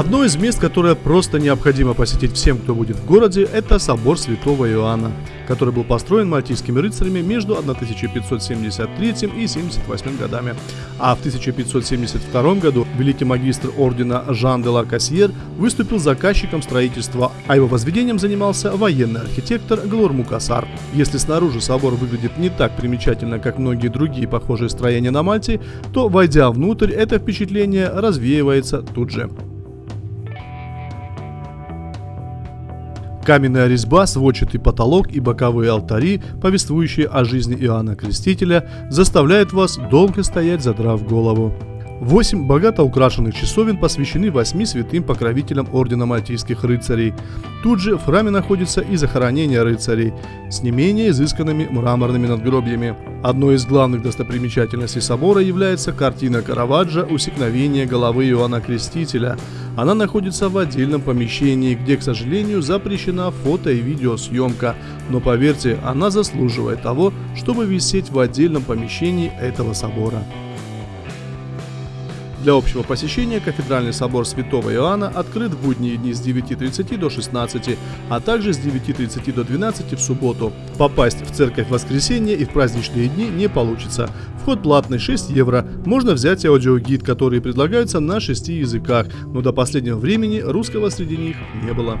Одно из мест, которое просто необходимо посетить всем, кто будет в городе, это собор Святого Иоанна, который был построен мальтийскими рыцарями между 1573 и 78 годами. А в 1572 году великий магистр ордена Жан де Ларкасьер выступил заказчиком строительства, а его возведением занимался военный архитектор Глор Мукасар. Если снаружи собор выглядит не так примечательно, как многие другие похожие строения на Мальте, то, войдя внутрь, это впечатление развеивается тут же. Каменная резьба, сводчатый потолок и боковые алтари, повествующие о жизни Иоанна Крестителя, заставляют вас долго стоять, задрав голову. Восемь богато украшенных часовен посвящены восьми святым покровителям Ордена Мальтийских рыцарей. Тут же в храме находится и захоронение рыцарей с не менее изысканными мраморными надгробьями. Одной из главных достопримечательностей собора является картина Караваджо «Усекновение головы Иоанна Крестителя». Она находится в отдельном помещении, где, к сожалению, запрещена фото и видеосъемка, но поверьте, она заслуживает того, чтобы висеть в отдельном помещении этого собора. Для общего посещения кафедральный собор Святого Иоанна открыт в будние дни с 9.30 до 16, а также с 9.30 до 12 в субботу. Попасть в церковь в воскресенье и в праздничные дни не получится. Вход платный 6 евро. Можно взять аудиогид, которые предлагаются на шести языках, но до последнего времени русского среди них не было.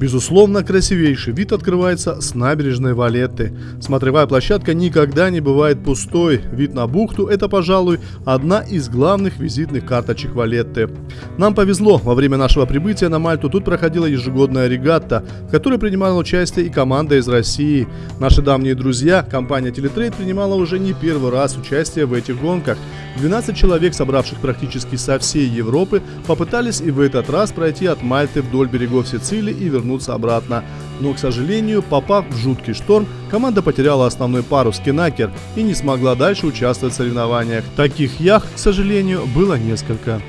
Безусловно, красивейший вид открывается с набережной Валетты. Смотровая площадка никогда не бывает пустой. Вид на бухту – это, пожалуй, одна из главных визитных карточек Валетты. Нам повезло, во время нашего прибытия на Мальту тут проходила ежегодная регатта, в которой принимала участие и команда из России. Наши давние друзья, компания Телетрейд, принимала уже не первый раз участие в этих гонках. 12 человек, собравших практически со всей Европы, попытались и в этот раз пройти от Мальты вдоль берегов Сицилии и вернуться вернуться обратно. Но, к сожалению, попав в жуткий шторм, команда потеряла основной парус спинакер и не смогла дальше участвовать в соревнованиях. Таких яхт, к сожалению, было несколько.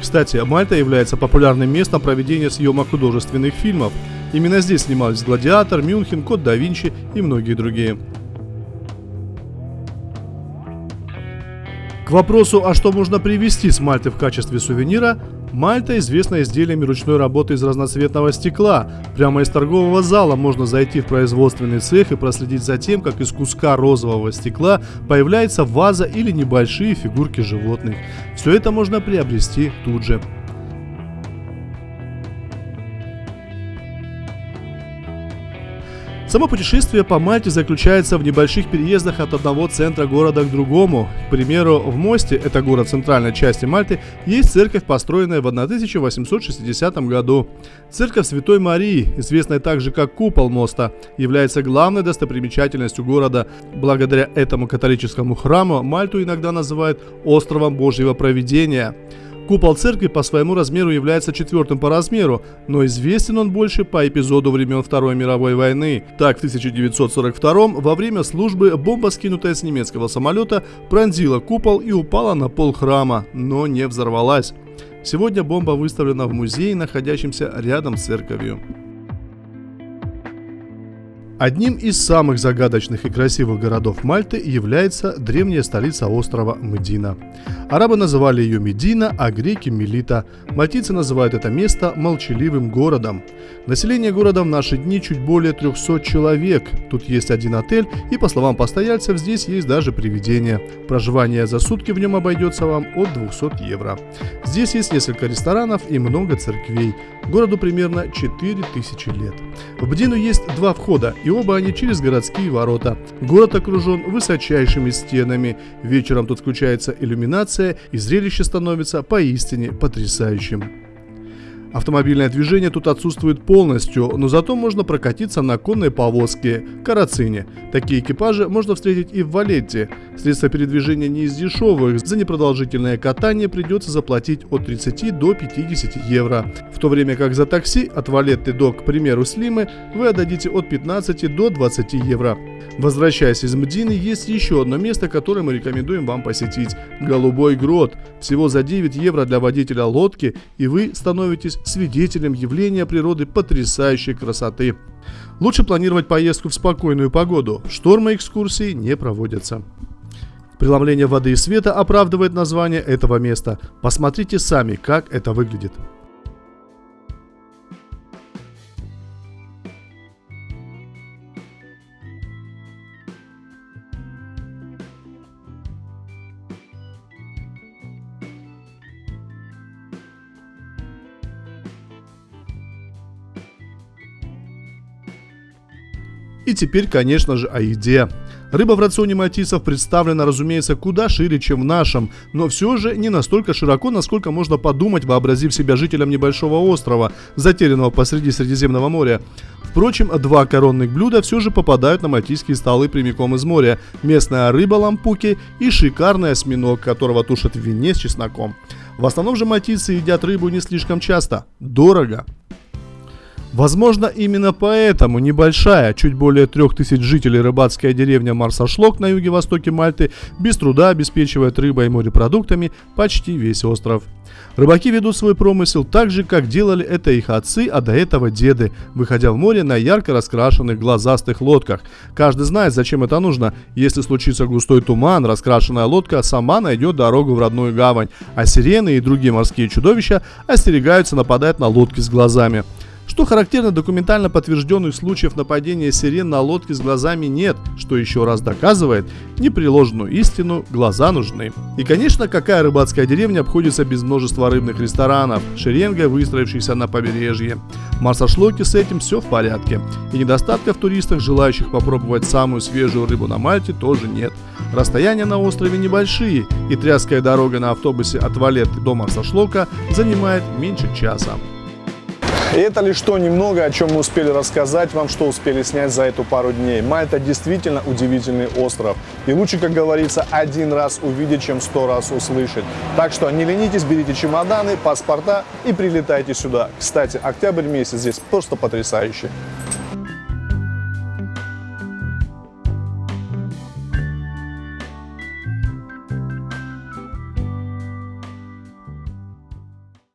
Кстати, Мальта является популярным местом проведения съемок художественных фильмов. Именно здесь снимались «Гладиатор», «Мюнхен», «Код да Винчи» и многие другие. К вопросу, а что можно привезти с Мальты в качестве сувенира, Мальта известна изделиями ручной работы из разноцветного стекла. Прямо из торгового зала можно зайти в производственный цех и проследить за тем, как из куска розового стекла появляется ваза или небольшие фигурки животных. Все это можно приобрести тут же. Само путешествие по Мальте заключается в небольших переездах от одного центра города к другому. К примеру, в Мосте, это город центральной части Мальты, есть церковь, построенная в 1860 году. Церковь Святой Марии, известная также как Купол моста, является главной достопримечательностью города. Благодаря этому католическому храму Мальту иногда называют островом Божьего провидения. Купол церкви по своему размеру является четвертым по размеру, но известен он больше по эпизоду времен Второй мировой войны. Так, в 1942 во время службы бомба, скинутая с немецкого самолета, пронзила купол и упала на пол храма, но не взорвалась. Сегодня бомба выставлена в музее, находящемся рядом с церковью. Одним из самых загадочных и красивых городов Мальты является древняя столица острова Медина. Арабы называли ее Медина, а греки Мелита. Мальтийцы называют это место молчаливым городом. Население города в наши дни чуть более 300 человек. Тут есть один отель, и по словам постояльцев, здесь есть даже привидения. Проживание за сутки в нем обойдется вам от 200 евро. Здесь есть несколько ресторанов и много церквей. Городу примерно 4000 лет. В Бдину есть два входа, и оба они через городские ворота. Город окружен высочайшими стенами. Вечером тут включается иллюминация, и зрелище становится поистине потрясающим. Автомобильное движение тут отсутствует полностью, но зато можно прокатиться на конной повозке – карацине. Такие экипажи можно встретить и в Валетте. Средства передвижения не из дешевых, за непродолжительное катание придется заплатить от 30 до 50 евро. В то время как за такси от Валетты до, к примеру, Слимы вы отдадите от 15 до 20 евро. Возвращаясь из Мдины, есть еще одно место, которое мы рекомендуем вам посетить – Голубой Грот. Всего за 9 евро для водителя лодки, и вы становитесь свидетелем явления природы потрясающей красоты. Лучше планировать поездку в спокойную погоду, штормы экскурсии не проводятся Преломление воды и света оправдывает название этого места. Посмотрите сами, как это выглядит. И теперь, конечно же, о еде. Рыба в рационе мальтийцев представлена, разумеется, куда шире, чем в нашем, но все же не настолько широко, насколько можно подумать, вообразив себя жителем небольшого острова, затерянного посреди Средиземного моря. Впрочем, два коронных блюда все же попадают на мальтийские столы прямиком из моря. Местная рыба лампуки и шикарный осьминог, которого тушат в вине с чесноком. В основном же мальтийцы едят рыбу не слишком часто. Дорого. Возможно, именно поэтому небольшая, чуть более трех тысяч жителей рыбацкая деревня Марсашлок на юге-востоке Мальты без труда обеспечивает рыбой и морепродуктами почти весь остров. Рыбаки ведут свой промысел так же, как делали это их отцы, а до этого деды, выходя в море на ярко раскрашенных глазастых лодках. Каждый знает, зачем это нужно. Если случится густой туман, раскрашенная лодка сама найдет дорогу в родную гавань, а сирены и другие морские чудовища остерегаются нападать на лодки с глазами. Что характерно, документально подтвержденных случаев нападения сирен на лодке с глазами нет, что еще раз доказывает непреложную истину «глаза нужны». И, конечно, какая рыбацкая деревня обходится без множества рыбных ресторанов, шеренгой выстроившихся на побережье. В Марсашлоке с этим все в порядке. И недостатков туристах, желающих попробовать самую свежую рыбу на Мальте, тоже нет. Расстояния на острове небольшие, и тряская дорога на автобусе от Валетты до Марсашлока занимает меньше часа. Это лишь то немного, о чем мы успели рассказать вам, что успели снять за эту пару дней. Мальта действительно удивительный остров. И лучше, как говорится, один раз увидеть, чем сто раз услышать. Так что не ленитесь, берите чемоданы, паспорта и прилетайте сюда. Кстати, октябрь месяц здесь просто потрясающий.